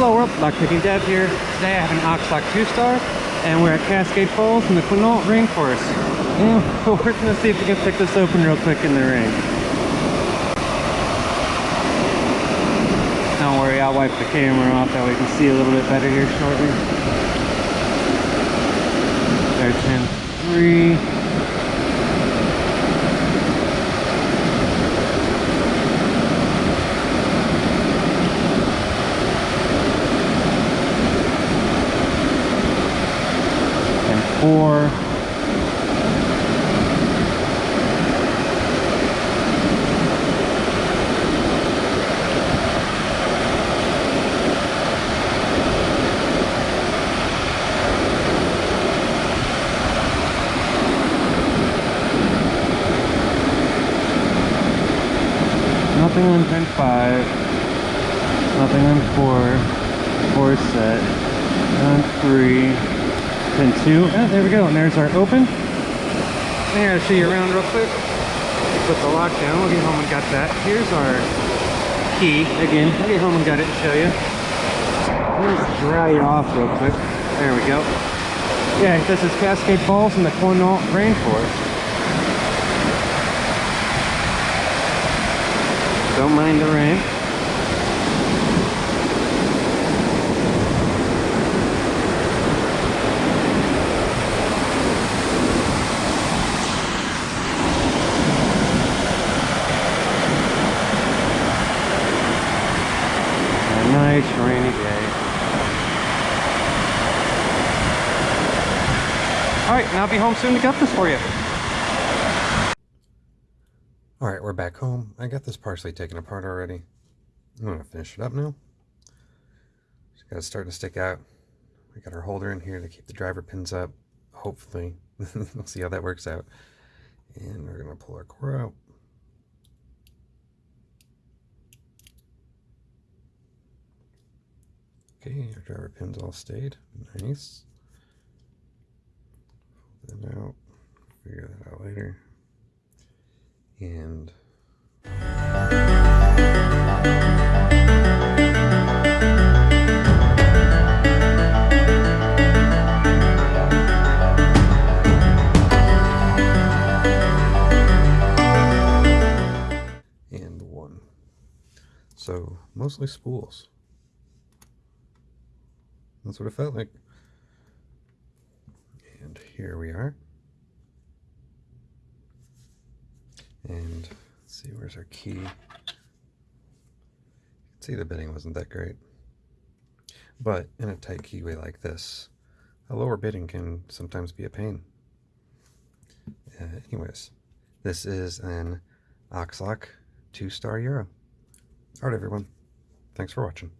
Hello world, lockpicking Dev here. Today I have an Oxlock 2-star, and we're at Cascade Falls in the Quinault Rainforest. And we're gonna see if we can pick this open real quick in the rain. Don't worry, I'll wipe the camera off that way we can see a little bit better here shortly. There's 10 3. Four. Nothing on 10-5. Nothing on 4. 4 set. On 3 pin two. Oh, there we go. And there's our open. And I'll show you around real quick. Put the lock down. We'll get home and got that. Here's our key. Again, I'll get home and got it and show you. Let's dry it off real quick. There we go. Yeah, this is Cascade Falls in the Quinault Rainforest. Don't mind the rain. Alright, and I'll be home soon to get this for you. Alright, we're back home. I got this partially taken apart already. I'm going to finish it up now. Just got to start to stick out. We got our holder in here to keep the driver pins up. Hopefully. we'll see how that works out. And we're going to pull our core out. Okay, our driver pins all stayed. Nice. That out. Figure that out later. And and one. So mostly spools. That's what it felt like. And here we are. And see, where's our key? You can see the bidding wasn't that great. But in a tight keyway like this, a lower bidding can sometimes be a pain. Uh, anyways, this is an Oxlock 2-star Euro. Alright everyone, thanks for watching.